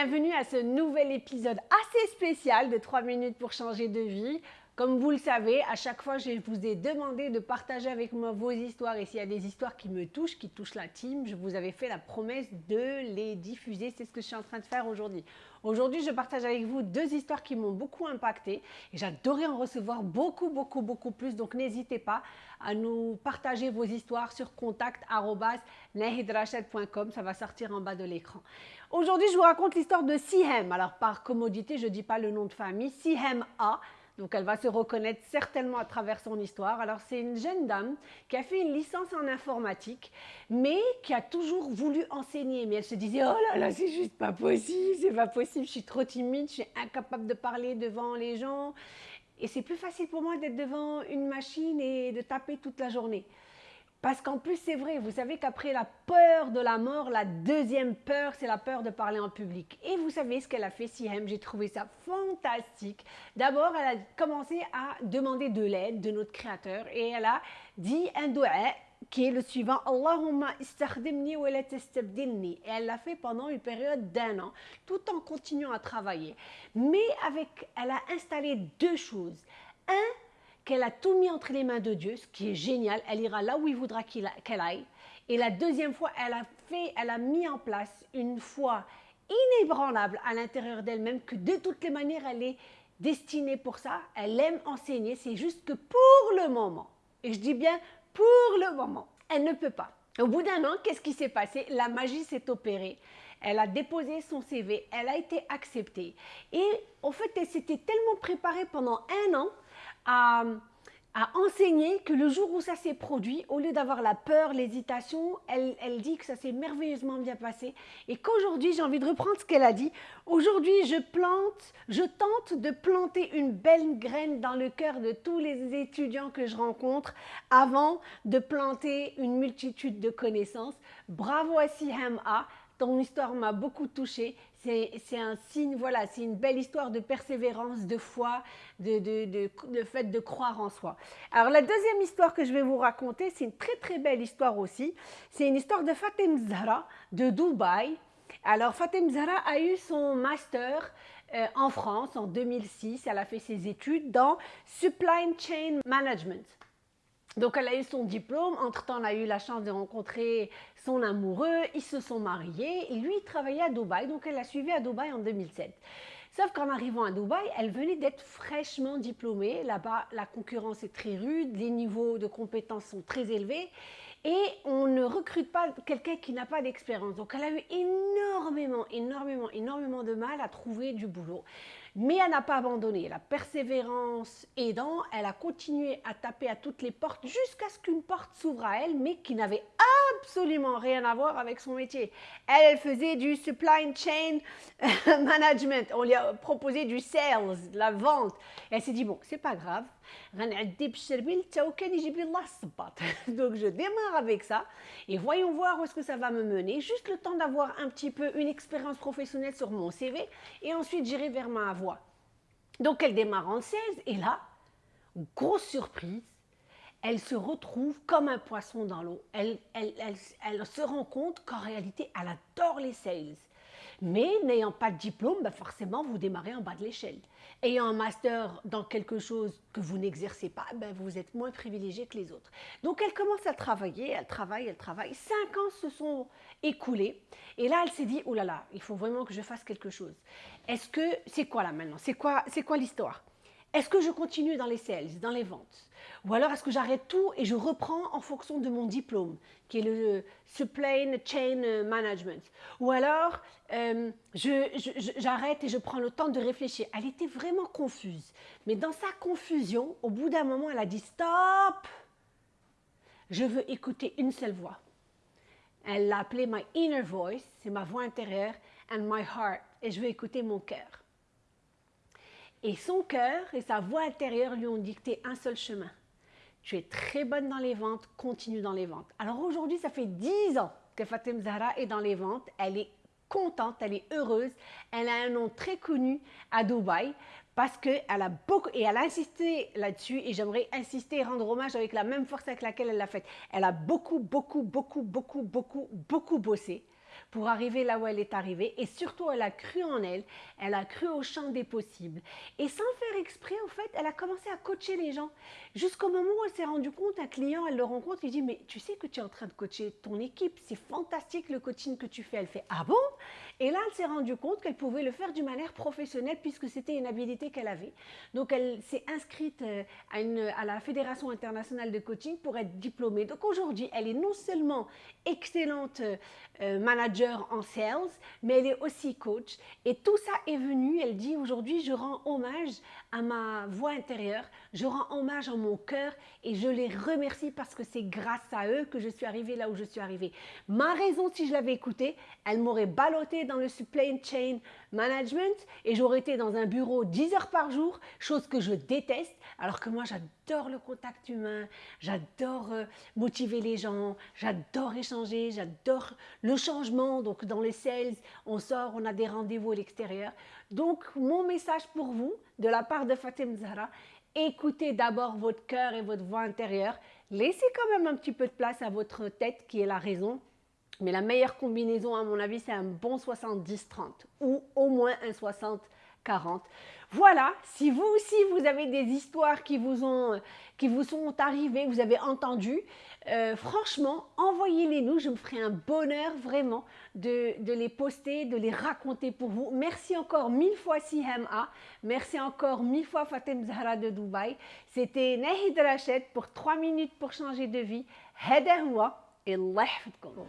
bienvenue à ce nouvel épisode assez spécial de 3 minutes pour changer de vie. Comme vous le savez, à chaque fois, je vous ai demandé de partager avec moi vos histoires et s'il y a des histoires qui me touchent, qui touchent la team, je vous avais fait la promesse de les diffuser. C'est ce que je suis en train de faire aujourd'hui. Aujourd'hui, je partage avec vous deux histoires qui m'ont beaucoup impacté et j'adorais en recevoir beaucoup, beaucoup, beaucoup plus. Donc, n'hésitez pas à nous partager vos histoires sur contact.nahidrachet.com. Ça va sortir en bas de l'écran. Aujourd'hui, je vous raconte l'histoire de Sihem. Alors, par commodité, je ne dis pas le nom de famille. Sihem A. Donc elle va se reconnaître certainement à travers son histoire. Alors c'est une jeune dame qui a fait une licence en informatique, mais qui a toujours voulu enseigner. Mais elle se disait, oh là là, c'est juste pas possible, c'est pas possible, je suis trop timide, je suis incapable de parler devant les gens. Et c'est plus facile pour moi d'être devant une machine et de taper toute la journée. Parce qu'en plus, c'est vrai, vous savez qu'après la peur de la mort, la deuxième peur, c'est la peur de parler en public. Et vous savez ce qu'elle a fait, Sihem, j'ai trouvé ça fantastique. D'abord, elle a commencé à demander de l'aide de notre Créateur et elle a dit un doigt qui est le suivant Allahumma istakhdimni wa la Et elle l'a fait pendant une période d'un an, tout en continuant à travailler. Mais avec, elle a installé deux choses. Un, qu'elle a tout mis entre les mains de Dieu, ce qui est génial. Elle ira là où il voudra qu'elle aille. Et la deuxième fois, elle a fait, elle a mis en place une foi inébranlable à l'intérieur d'elle-même que de toutes les manières, elle est destinée pour ça. Elle aime enseigner. C'est juste que pour le moment, et je dis bien pour le moment, elle ne peut pas. Au bout d'un an, qu'est-ce qui s'est passé? La magie s'est opérée. Elle a déposé son CV, elle a été acceptée. Et en fait, elle s'était tellement préparée pendant un an à, enseigner que le jour où ça s'est produit, au lieu d'avoir la peur, l'hésitation, elle, dit que ça s'est merveilleusement bien passé et qu'aujourd'hui, j'ai envie de reprendre ce qu'elle a dit. Aujourd'hui, je plante, je tente de planter une belle graine dans le cœur de tous les étudiants que je rencontre avant de planter une multitude de connaissances. Bravo à A ton histoire m'a beaucoup touchée. C'est un signe, voilà, c'est une belle histoire de persévérance, de foi, de, fait de croire en soi. Alors la deuxième histoire que je vais vous raconter, c'est une très très belle histoire aussi. C'est une histoire de Fatem Zahra de Dubaï. Alors Fatem Zahra a eu son master euh, en France en 2006. Elle a fait ses études dans Supply Chain Management. Donc elle a eu son diplôme, entre-temps elle a eu la chance de rencontrer son amoureux, ils se sont mariés, lui il travaillait à Dubaï, donc elle l'a suivi à Dubaï en 2007. Sauf qu'en arrivant à Dubaï, elle venait d'être fraîchement diplômée. Là-bas, la concurrence est très rude, les niveaux de compétences sont très élevés et on ne recrute pas quelqu'un qui n'a pas d'expérience. Donc elle a eu énormément, énormément, énormément de mal à trouver du boulot. Mais elle n'a pas abandonné. La persévérance aidant, elle a continué à taper à toutes les portes jusqu'à ce qu'une porte s'ouvre à elle, mais qui n'avait absolument rien à voir avec son métier. Elle, elle faisait du supply chain management. On lui a proposé du sales, de la vente. elle s'est dit, bon, c'est pas grave. Donc je démarre avec ça et voyons voir où est-ce que ça va me mener. Juste le temps d'avoir un petit peu une expérience professionnelle sur mon CV et ensuite j'irai vers ma voie. Donc elle démarre en 16 et là, grosse surprise, elle se retrouve comme un poisson dans l'eau. Elle, se rend compte qu'en réalité, elle adore les sales. Mais n'ayant pas de diplôme, ben forcément, vous démarrez en bas de l'échelle. Ayant un master dans quelque chose que vous n'exercez pas, ben vous êtes moins privilégié que les autres. Donc elle commence à travailler, elle travaille, elle travaille. Cinq ans se sont écoulés. Et là, elle s'est dit, oh là là, il faut vraiment que je fasse quelque chose. Est-ce que, c'est quoi là maintenant? C'est quoi, quoi l'histoire? Est-ce que je continue dans les sales, dans les ventes? Ou alors est-ce que j'arrête tout et je reprends en fonction de mon diplôme, qui est le Supply Chain Management? Ou alors euh, j'arrête et je prends le temps de réfléchir. Elle était vraiment confuse. Mais dans sa confusion, au bout d'un moment, elle a dit « Stop Je veux écouter une seule voix. » Elle l'a appelé « My inner voice », c'est ma voix intérieure, « and my heart », et je veux écouter mon cœur. Et son cœur et sa voix intérieure lui ont dicté un seul chemin. Tu es très bonne dans les ventes, continue dans les ventes. Alors aujourd'hui, ça fait 10 ans que Fatem Zahra est dans les ventes. Elle est contente, elle est heureuse. Elle a un nom très connu à Dubaï parce qu'elle a beaucoup, et elle a insisté là-dessus, et j'aimerais insister et rendre hommage avec la même force avec laquelle elle l'a fait. Elle a beaucoup, beaucoup, beaucoup, beaucoup, beaucoup, beaucoup bossé pour arriver là où elle est arrivée. Et surtout, elle a cru en elle, elle a cru au champ des possibles. Et sans faire exprès, en fait, elle a commencé à coacher les gens. Jusqu'au moment où elle s'est rendue compte, un client, elle le rencontre, il dit, mais tu sais que tu es en train de coacher ton équipe, c'est fantastique le coaching que tu fais. Elle fait, ah bon? Et là, elle s'est rendue compte qu'elle pouvait le faire d'une manière professionnelle puisque c'était une habilité qu'elle avait. Donc, elle s'est inscrite euh, à, la Fédération internationale de coaching pour être diplômée. Donc, aujourd'hui, elle est non seulement excellente euh, manager en sales, mais elle est aussi coach. Et tout ça est venu, elle dit aujourd'hui, je rends hommage à ma voix intérieure, je rends hommage à mon cœur et je les remercie parce que c'est grâce à eux que je suis arrivée là où je suis arrivée. Ma raison, si je l'avais écoutée, elle m'aurait ballotté dans le supply chain management et j'aurais été dans un bureau 10 heures par jour, chose que je déteste, alors que moi j'adore le contact humain, j'adore euh, motiver les gens, j'adore échanger, j'adore le changement. Donc dans les sales, on sort, on a des rendez-vous à l'extérieur. Donc mon message pour vous, de la part de Fatim Zahra, écoutez d'abord votre cœur et votre voix intérieure. Laissez quand même un petit peu de place à votre tête qui est la raison. Mais la meilleure combinaison, à mon avis, c'est un bon 70-30 ou au moins un 60 40. Voilà, si vous aussi vous avez des histoires qui vous, ont, qui vous sont arrivées, vous avez entendu, euh, franchement, envoyez-les nous, je me ferai un bonheur vraiment de, les poster, de les raconter pour vous. Merci encore mille fois Sihama, merci encore mille fois Fatem Zahra de Dubaï. C'était Nahid Rachet pour 3 minutes pour changer de vie. Hederwa. الله يحفظكم.